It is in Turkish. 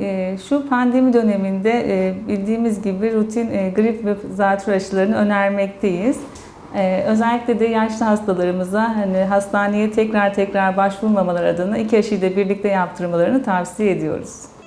Ee, şu pandemi döneminde e, bildiğimiz gibi rutin e, grip ve zatürre aşılarını önermekteyiz. Ee, özellikle de yaşlı hastalarımıza hani hastaneye tekrar tekrar başvurmamalar adına iki aşıyı da birlikte yaptırmalarını tavsiye ediyoruz.